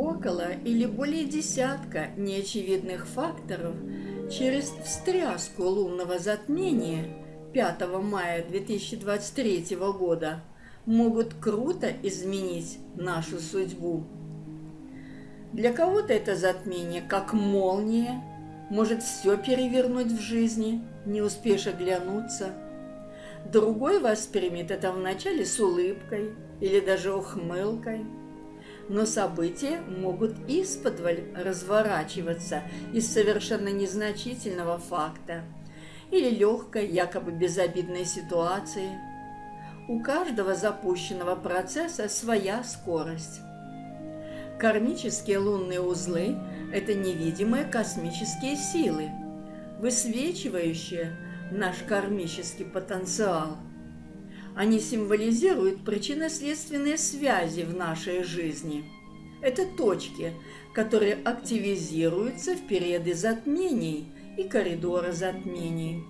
около или более десятка неочевидных факторов через встряску лунного затмения 5 мая 2023 года могут круто изменить нашу судьбу. Для кого-то это затмение как молния, может все перевернуть в жизни, не успеешь оглянуться. Другой воспримет это вначале с улыбкой или даже ухмылкой. Но события могут исподволь разворачиваться из совершенно незначительного факта или легкой, якобы безобидной ситуации. У каждого запущенного процесса своя скорость. Кармические лунные узлы – это невидимые космические силы, высвечивающие наш кармический потенциал. Они символизируют причинно-следственные связи в нашей жизни. Это точки, которые активизируются в периоды затмений и коридора затмений.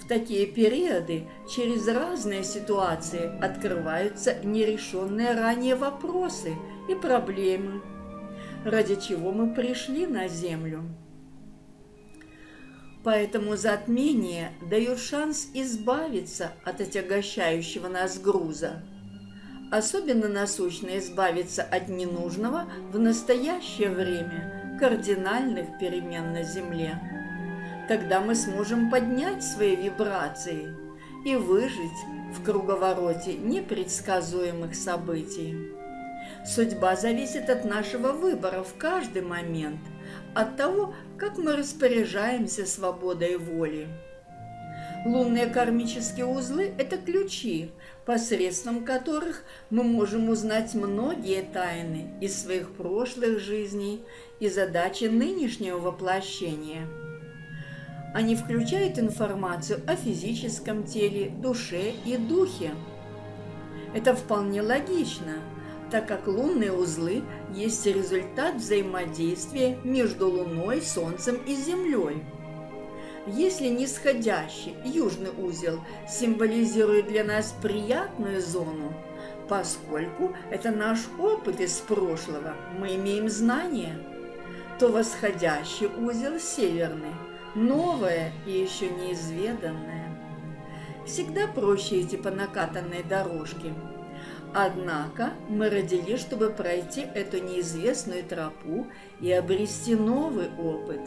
В такие периоды через разные ситуации открываются нерешенные ранее вопросы и проблемы, ради чего мы пришли на Землю. Поэтому затмение дает шанс избавиться от отягощающего нас груза. Особенно насущно избавиться от ненужного в настоящее время кардинальных перемен на Земле. Тогда мы сможем поднять свои вибрации и выжить в круговороте непредсказуемых событий. Судьба зависит от нашего выбора в каждый момент, от того, как мы распоряжаемся свободой воли. Лунные кармические узлы – это ключи, посредством которых мы можем узнать многие тайны из своих прошлых жизней и задачи нынешнего воплощения – они включают информацию о физическом теле, душе и духе. Это вполне логично, так как лунные узлы есть результат взаимодействия между Луной, Солнцем и Землей. Если нисходящий южный узел символизирует для нас приятную зону, поскольку это наш опыт из прошлого, мы имеем знания, то восходящий узел северный – новое и еще неизведанное. Всегда проще идти по накатанной дорожке. Однако мы родились, чтобы пройти эту неизвестную тропу и обрести новый опыт.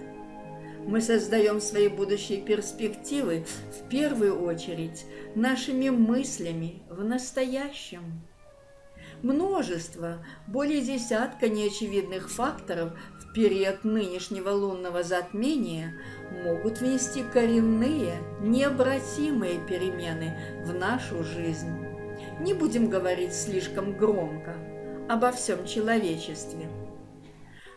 Мы создаем свои будущие перспективы в первую очередь нашими мыслями в настоящем. Множество, более десятка неочевидных факторов в период нынешнего лунного затмения могут внести коренные, необратимые перемены в нашу жизнь. Не будем говорить слишком громко обо всем человечестве.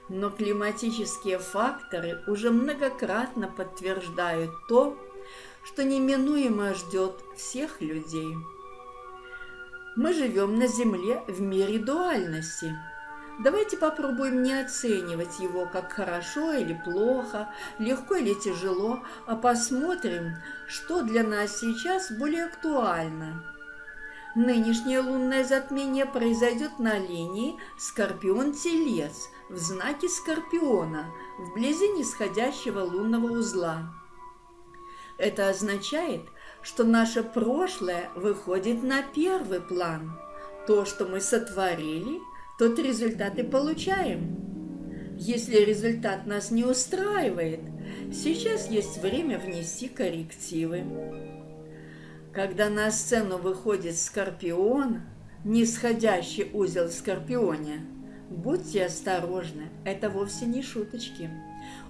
Но климатические факторы уже многократно подтверждают то, что неминуемо ждет всех людей. Мы живем на Земле в мире дуальности – Давайте попробуем не оценивать его как хорошо или плохо, легко или тяжело, а посмотрим, что для нас сейчас более актуально. Нынешнее лунное затмение произойдет на линии Скорпион-Телец в знаке Скорпиона, вблизи нисходящего лунного узла. Это означает, что наше прошлое выходит на первый план. То, что мы сотворили – тот результат и получаем. Если результат нас не устраивает, сейчас есть время внести коррективы. Когда на сцену выходит Скорпион, нисходящий узел в Скорпионе, будьте осторожны, это вовсе не шуточки.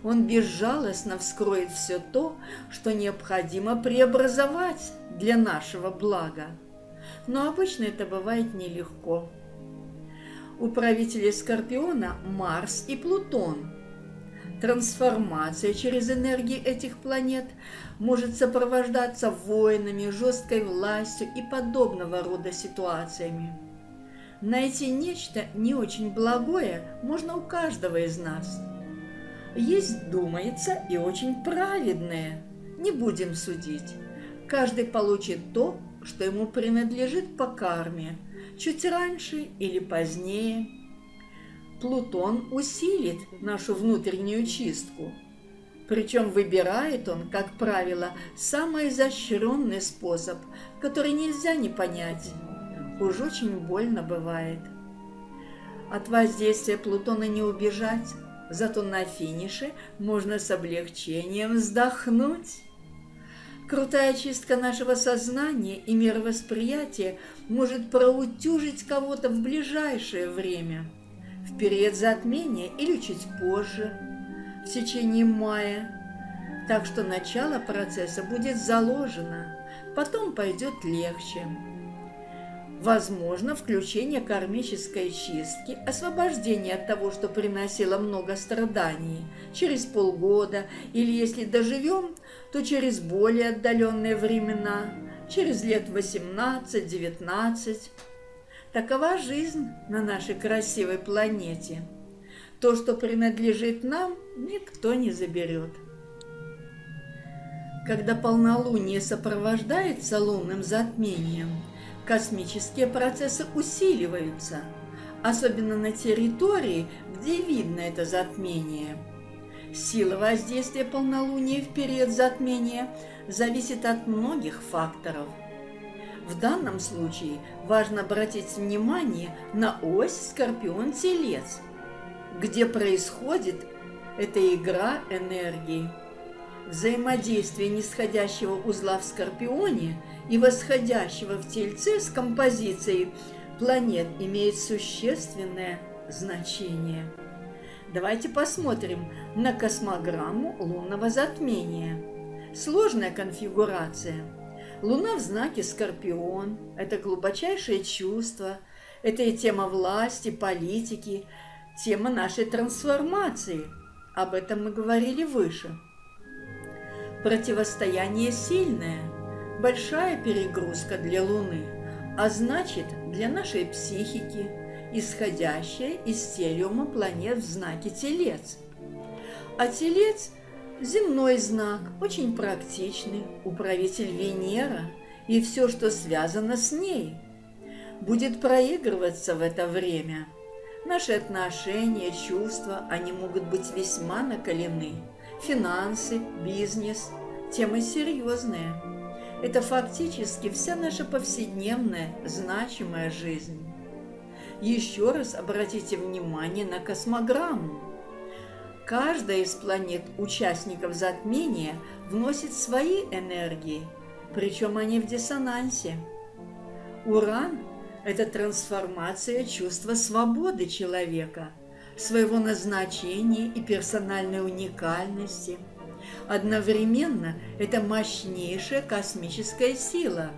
Он безжалостно вскроет все то, что необходимо преобразовать для нашего блага. Но обычно это бывает нелегко. У правителей Скорпиона Марс и Плутон. Трансформация через энергии этих планет может сопровождаться войнами, жесткой властью и подобного рода ситуациями. Найти нечто не очень благое можно у каждого из нас. Есть, думается, и очень праведное. Не будем судить. Каждый получит то, что ему принадлежит по карме – чуть раньше или позднее. Плутон усилит нашу внутреннюю чистку. Причем выбирает он, как правило, самый изощренный способ, который нельзя не понять. Уж очень больно бывает. От воздействия Плутона не убежать, зато на финише можно с облегчением вздохнуть. Крутая чистка нашего сознания и мировосприятия может проутюжить кого-то в ближайшее время, в период затмения или чуть позже, в течение мая. Так что начало процесса будет заложено, потом пойдет легче. Возможно, включение кармической чистки, освобождение от того, что приносило много страданий, через полгода, или если доживем, то через более отдаленные времена, через лет 18-19. Такова жизнь на нашей красивой планете. То, что принадлежит нам, никто не заберет. Когда полнолуние сопровождается лунным затмением – космические процессы усиливаются, особенно на территории, где видно это затмение. Сила воздействия полнолуния в период затмения зависит от многих факторов. В данном случае важно обратить внимание на ось Скорпион-Телец, где происходит эта игра энергии. Взаимодействие нисходящего узла в Скорпионе и восходящего в Тельце с композицией планет имеет существенное значение. Давайте посмотрим на космограмму лунного затмения. Сложная конфигурация. Луна в знаке Скорпион – это глубочайшее чувство, это и тема власти, политики, тема нашей трансформации. Об этом мы говорили выше. Противостояние сильное, большая перегрузка для Луны, а значит для нашей психики, исходящая из телиума планет в знаке Телец. А Телец – земной знак, очень практичный, управитель Венера и все, что связано с ней. Будет проигрываться в это время. Наши отношения, чувства, они могут быть весьма накалены – финансы, бизнес – темы серьезные. Это фактически вся наша повседневная, значимая жизнь. Еще раз обратите внимание на космограмму. Каждая из планет участников затмения вносит свои энергии, причем они в диссонансе. Уран – это трансформация чувства свободы человека – своего назначения и персональной уникальности. Одновременно это мощнейшая космическая сила,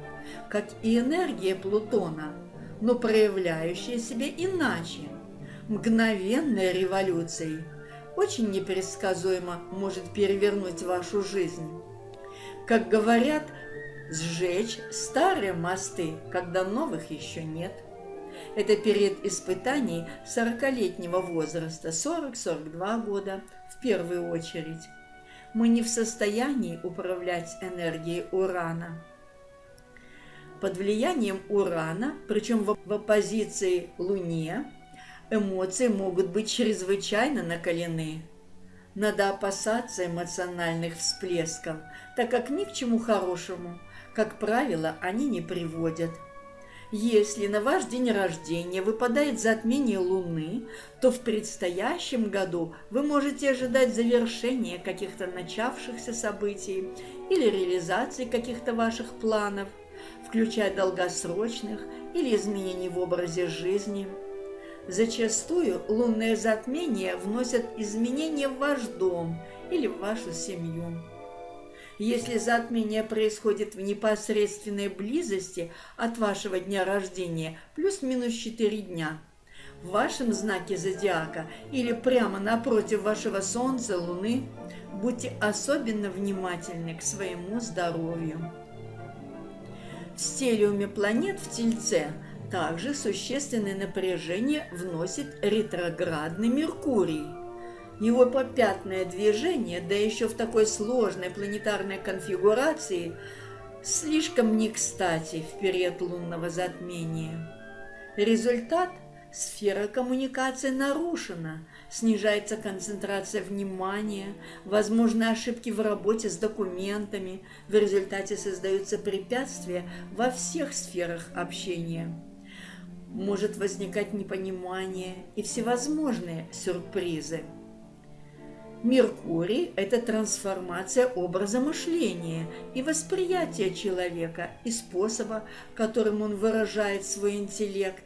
как и энергия Плутона, но проявляющая себя иначе. Мгновенная революция очень непредсказуемо может перевернуть вашу жизнь. Как говорят, сжечь старые мосты, когда новых еще нет – это период испытаний 40-летнего возраста, 40-42 года в первую очередь. Мы не в состоянии управлять энергией урана. Под влиянием урана, причем в оппозиции Луне, эмоции могут быть чрезвычайно накалены. Надо опасаться эмоциональных всплесков, так как ни к чему хорошему, как правило, они не приводят – если на ваш день рождения выпадает затмение Луны, то в предстоящем году вы можете ожидать завершения каких-то начавшихся событий или реализации каких-то ваших планов, включая долгосрочных или изменений в образе жизни. Зачастую лунные затмения вносят изменения в ваш дом или в вашу семью. Если затмение происходит в непосредственной близости от вашего дня рождения, плюс-минус 4 дня, в вашем знаке зодиака или прямо напротив вашего Солнца, Луны, будьте особенно внимательны к своему здоровью. В стелиуме планет в Тельце также существенное напряжение вносит ретроградный Меркурий – его попятное движение, да еще в такой сложной планетарной конфигурации, слишком не кстати в период лунного затмения. Результат сфера коммуникации нарушена, снижается концентрация внимания, возможны ошибки в работе с документами, в результате создаются препятствия во всех сферах общения. Может возникать непонимание и всевозможные сюрпризы. Меркурий – это трансформация образа мышления и восприятия человека и способа, которым он выражает свой интеллект.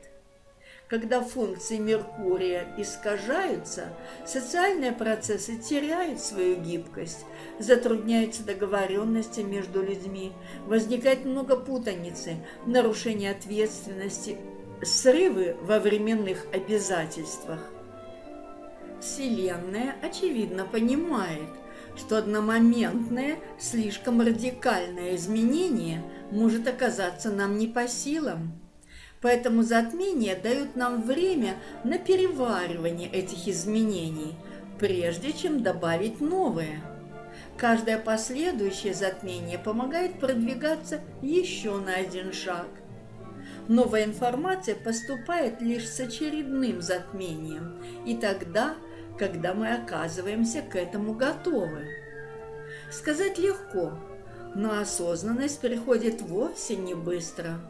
Когда функции Меркурия искажаются, социальные процессы теряют свою гибкость, затрудняются договоренности между людьми, возникает много путаницы, нарушение ответственности, срывы во временных обязательствах. Вселенная, очевидно, понимает, что одномоментное, слишком радикальное изменение может оказаться нам не по силам. Поэтому затмения дают нам время на переваривание этих изменений, прежде чем добавить новые. Каждое последующее затмение помогает продвигаться еще на один шаг. Новая информация поступает лишь с очередным затмением, и тогда – когда мы оказываемся к этому готовы. Сказать легко, но осознанность приходит вовсе не быстро.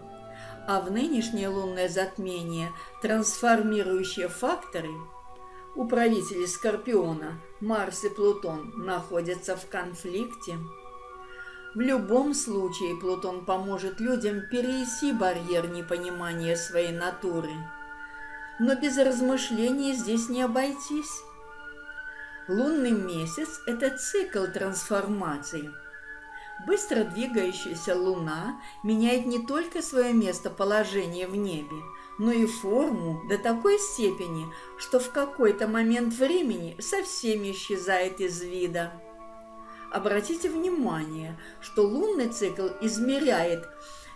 А в нынешнее лунное затмение трансформирующие факторы у правителей Скорпиона Марс и Плутон находятся в конфликте. В любом случае Плутон поможет людям перейти барьер непонимания своей натуры. Но без размышлений здесь не обойтись. Лунный месяц – это цикл трансформации. Быстро двигающаяся Луна меняет не только свое местоположение в небе, но и форму до такой степени, что в какой-то момент времени совсем исчезает из вида. Обратите внимание, что лунный цикл измеряет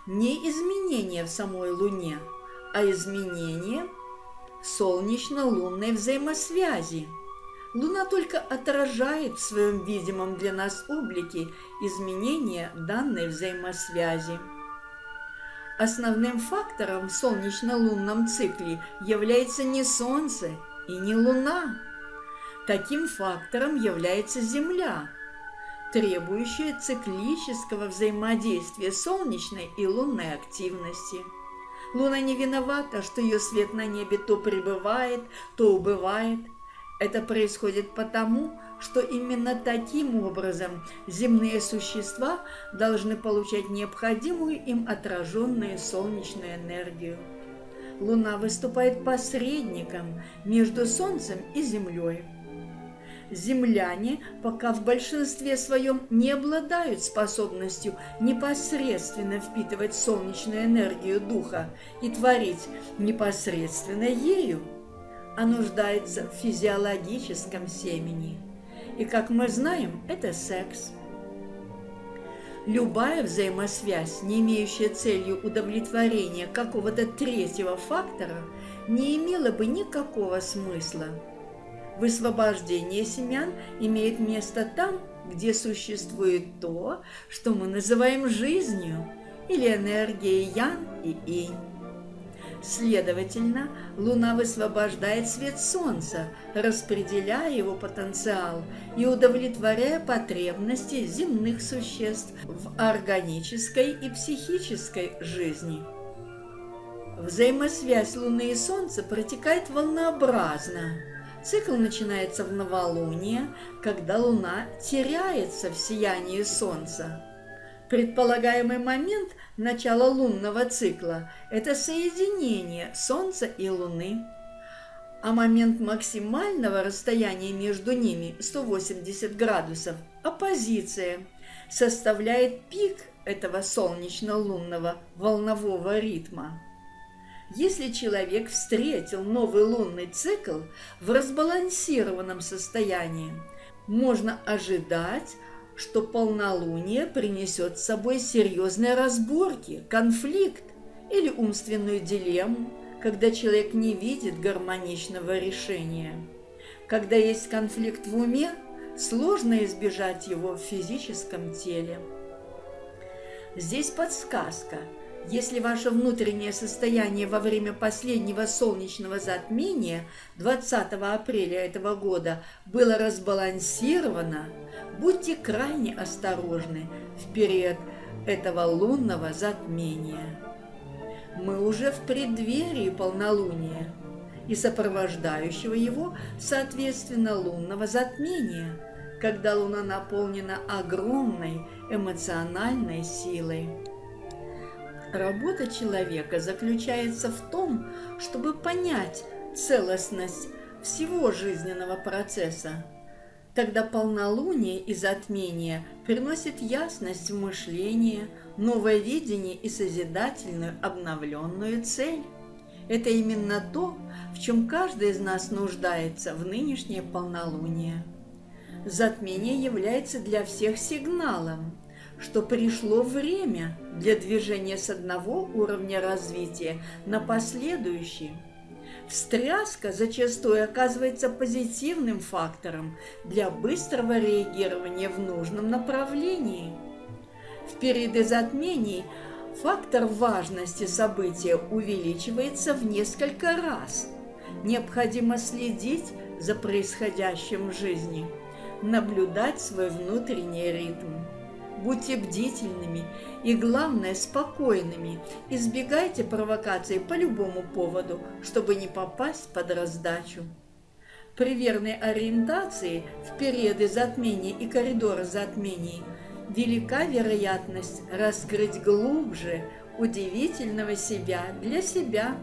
не изменения в самой Луне, а изменения солнечно-лунной взаимосвязи – Луна только отражает в своем видимом для нас облике изменения данной взаимосвязи. Основным фактором в солнечно-лунном цикле является не Солнце и не Луна. Таким фактором является Земля, требующая циклического взаимодействия солнечной и лунной активности. Луна не виновата, что ее свет на небе то пребывает, то убывает – это происходит потому, что именно таким образом земные существа должны получать необходимую им отраженную солнечную энергию. Луна выступает посредником между Солнцем и Землей. Земляне пока в большинстве своем не обладают способностью непосредственно впитывать солнечную энергию духа и творить непосредственно ею а нуждается в физиологическом семени. И, как мы знаем, это секс. Любая взаимосвязь, не имеющая целью удовлетворения какого-то третьего фактора, не имела бы никакого смысла. Высвобождение семян имеет место там, где существует то, что мы называем жизнью, или энергией Ян и Инь. Следовательно, Луна высвобождает свет Солнца, распределяя его потенциал и удовлетворяя потребности земных существ в органической и психической жизни. Взаимосвязь Луны и Солнца протекает волнообразно. Цикл начинается в новолуние, когда Луна теряется в сиянии Солнца. Предполагаемый момент начала лунного цикла – это соединение Солнца и Луны. А момент максимального расстояния между ними – 180 градусов – оппозиция, составляет пик этого солнечно-лунного волнового ритма. Если человек встретил новый лунный цикл в разбалансированном состоянии, можно ожидать что полнолуние принесет с собой серьезные разборки, конфликт или умственную дилемму, когда человек не видит гармоничного решения. Когда есть конфликт в уме, сложно избежать его в физическом теле. Здесь подсказка. Если ваше внутреннее состояние во время последнего солнечного затмения 20 апреля этого года было разбалансировано, будьте крайне осторожны в период этого лунного затмения. Мы уже в преддверии полнолуния и сопровождающего его, соответственно, лунного затмения, когда Луна наполнена огромной эмоциональной силой. Работа человека заключается в том, чтобы понять целостность всего жизненного процесса. Тогда полнолуние и затмение приносит ясность в мышление, новое видение и созидательную обновленную цель. Это именно то, в чем каждый из нас нуждается в нынешнее полнолуние. Затмение является для всех сигналом, что пришло время для движения с одного уровня развития на последующий. Встряска зачастую оказывается позитивным фактором для быстрого реагирования в нужном направлении. В периоды затмений фактор важности события увеличивается в несколько раз. Необходимо следить за происходящим в жизни, наблюдать свой внутренний ритм. Будьте бдительными и, главное, спокойными. Избегайте провокаций по любому поводу, чтобы не попасть под раздачу. При верной ориентации в периоды затмений и коридора затмений велика вероятность раскрыть глубже удивительного себя для себя,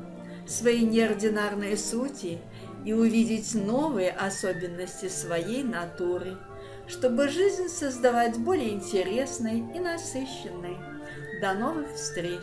своей неординарной сути и увидеть новые особенности своей натуры чтобы жизнь создавать более интересной и насыщенной. До новых встреч!